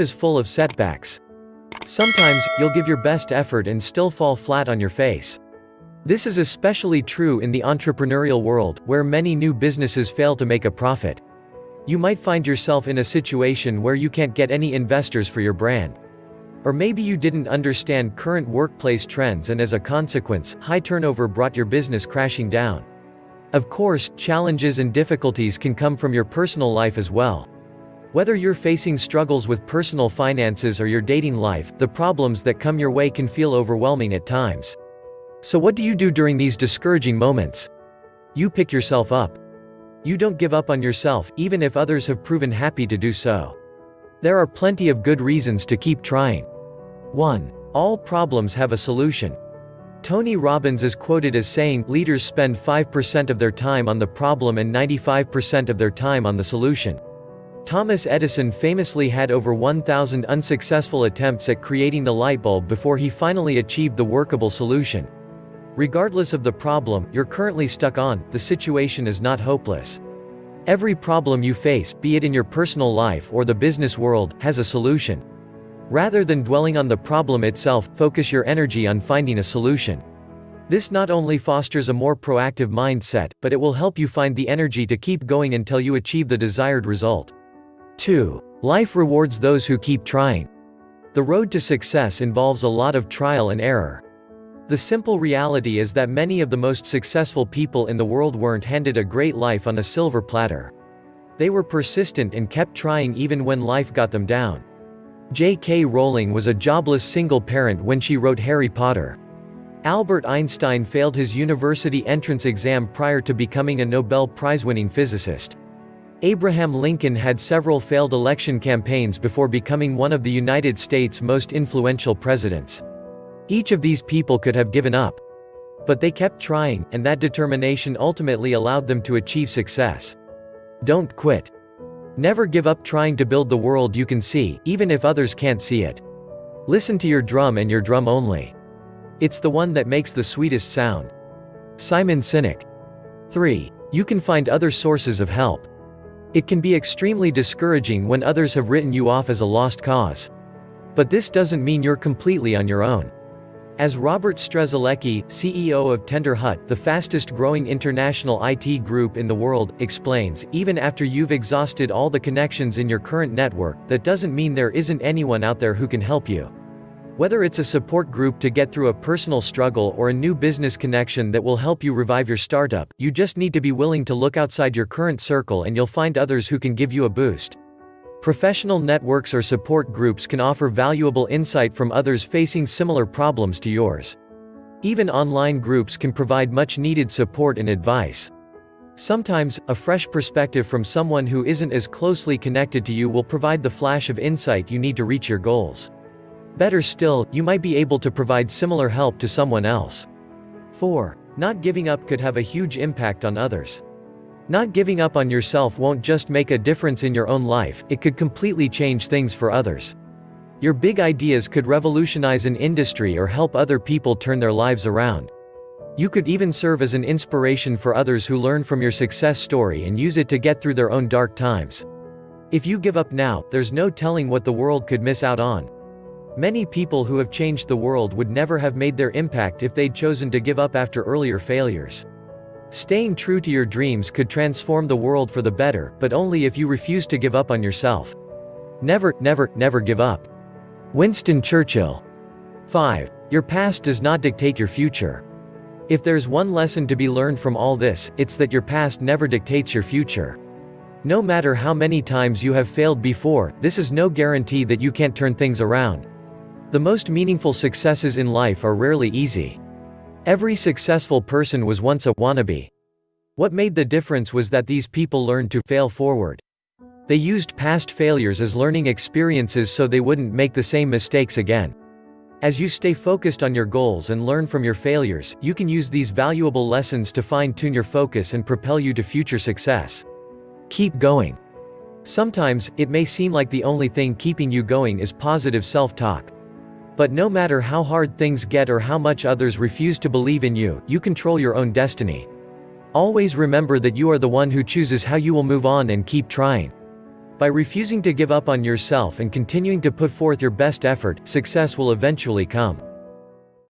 is full of setbacks. Sometimes, you'll give your best effort and still fall flat on your face. This is especially true in the entrepreneurial world, where many new businesses fail to make a profit. You might find yourself in a situation where you can't get any investors for your brand. Or maybe you didn't understand current workplace trends and as a consequence, high turnover brought your business crashing down. Of course, challenges and difficulties can come from your personal life as well. Whether you're facing struggles with personal finances or your dating life, the problems that come your way can feel overwhelming at times. So what do you do during these discouraging moments? You pick yourself up. You don't give up on yourself, even if others have proven happy to do so. There are plenty of good reasons to keep trying. 1. All problems have a solution. Tony Robbins is quoted as saying, leaders spend 5% of their time on the problem and 95% of their time on the solution. Thomas Edison famously had over 1,000 unsuccessful attempts at creating the light bulb before he finally achieved the workable solution. Regardless of the problem you're currently stuck on, the situation is not hopeless. Every problem you face, be it in your personal life or the business world, has a solution. Rather than dwelling on the problem itself, focus your energy on finding a solution. This not only fosters a more proactive mindset, but it will help you find the energy to keep going until you achieve the desired result. 2. Life rewards those who keep trying. The road to success involves a lot of trial and error. The simple reality is that many of the most successful people in the world weren't handed a great life on a silver platter. They were persistent and kept trying even when life got them down. J.K. Rowling was a jobless single parent when she wrote Harry Potter. Albert Einstein failed his university entrance exam prior to becoming a Nobel Prize-winning physicist. Abraham Lincoln had several failed election campaigns before becoming one of the United States' most influential presidents. Each of these people could have given up. But they kept trying, and that determination ultimately allowed them to achieve success. Don't quit. Never give up trying to build the world you can see, even if others can't see it. Listen to your drum and your drum only. It's the one that makes the sweetest sound. Simon Sinek. 3. You can find other sources of help. It can be extremely discouraging when others have written you off as a lost cause. But this doesn't mean you're completely on your own. As Robert Strzelecki, CEO of Tenderhut, the fastest growing international IT group in the world, explains, even after you've exhausted all the connections in your current network, that doesn't mean there isn't anyone out there who can help you. Whether it's a support group to get through a personal struggle or a new business connection that will help you revive your startup, you just need to be willing to look outside your current circle and you'll find others who can give you a boost. Professional networks or support groups can offer valuable insight from others facing similar problems to yours. Even online groups can provide much needed support and advice. Sometimes, a fresh perspective from someone who isn't as closely connected to you will provide the flash of insight you need to reach your goals. Better still, you might be able to provide similar help to someone else. 4. Not giving up could have a huge impact on others. Not giving up on yourself won't just make a difference in your own life, it could completely change things for others. Your big ideas could revolutionize an industry or help other people turn their lives around. You could even serve as an inspiration for others who learn from your success story and use it to get through their own dark times. If you give up now, there's no telling what the world could miss out on. Many people who have changed the world would never have made their impact if they'd chosen to give up after earlier failures. Staying true to your dreams could transform the world for the better, but only if you refuse to give up on yourself. Never, never, never give up. Winston Churchill. 5. Your past does not dictate your future. If there's one lesson to be learned from all this, it's that your past never dictates your future. No matter how many times you have failed before, this is no guarantee that you can't turn things around. The most meaningful successes in life are rarely easy. Every successful person was once a wannabe. What made the difference was that these people learned to fail forward. They used past failures as learning experiences so they wouldn't make the same mistakes again. As you stay focused on your goals and learn from your failures, you can use these valuable lessons to fine-tune your focus and propel you to future success. Keep going. Sometimes, it may seem like the only thing keeping you going is positive self-talk. But no matter how hard things get or how much others refuse to believe in you, you control your own destiny. Always remember that you are the one who chooses how you will move on and keep trying. By refusing to give up on yourself and continuing to put forth your best effort, success will eventually come.